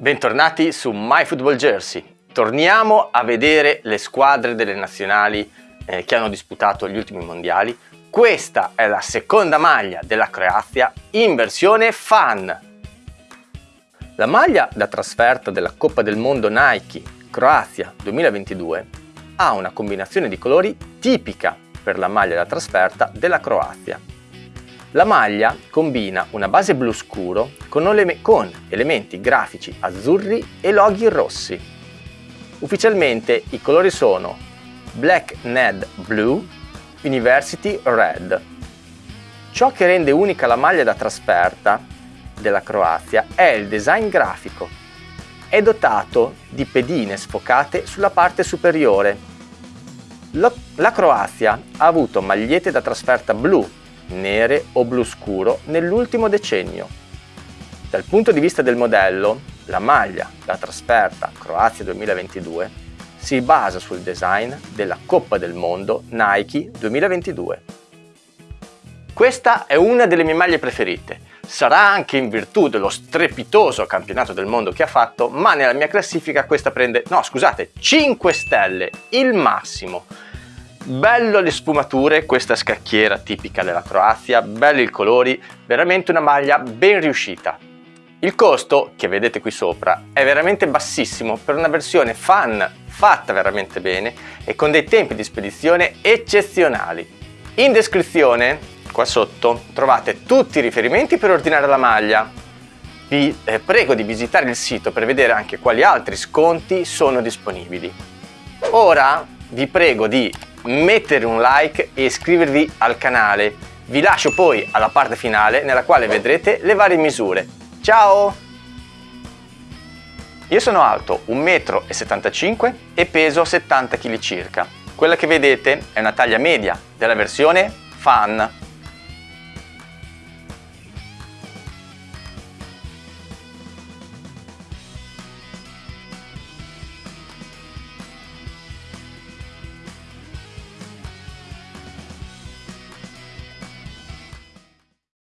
Bentornati su MyFootballJersey. Torniamo a vedere le squadre delle nazionali eh, che hanno disputato gli ultimi mondiali. Questa è la seconda maglia della Croazia in versione fan. La maglia da trasferta della Coppa del Mondo Nike Croazia 2022 ha una combinazione di colori tipica per la maglia da trasferta della Croazia. La maglia combina una base blu scuro con, con elementi grafici azzurri e loghi rossi. Ufficialmente i colori sono Black Ned Blue, University Red. Ciò che rende unica la maglia da trasferta della Croazia è il design grafico. È dotato di pedine sfocate sulla parte superiore. La Croazia ha avuto magliette da trasferta blu nere o blu scuro nell'ultimo decennio. Dal punto di vista del modello, la maglia da trasferta Croazia 2022 si basa sul design della Coppa del Mondo Nike 2022. Questa è una delle mie maglie preferite. Sarà anche in virtù dello strepitoso campionato del mondo che ha fatto, ma nella mia classifica questa prende, no scusate, 5 stelle, il massimo. Bello le sfumature, questa scacchiera tipica della Croazia, belli i colori, veramente una maglia ben riuscita. Il costo, che vedete qui sopra, è veramente bassissimo per una versione fan fatta veramente bene e con dei tempi di spedizione eccezionali. In descrizione, qua sotto, trovate tutti i riferimenti per ordinare la maglia. Vi eh, prego di visitare il sito per vedere anche quali altri sconti sono disponibili. Ora vi prego di mettere un like e iscrivervi al canale. Vi lascio poi alla parte finale nella quale vedrete le varie misure. Ciao! Io sono alto 1,75 m e peso 70 kg circa. Quella che vedete è una taglia media della versione Fan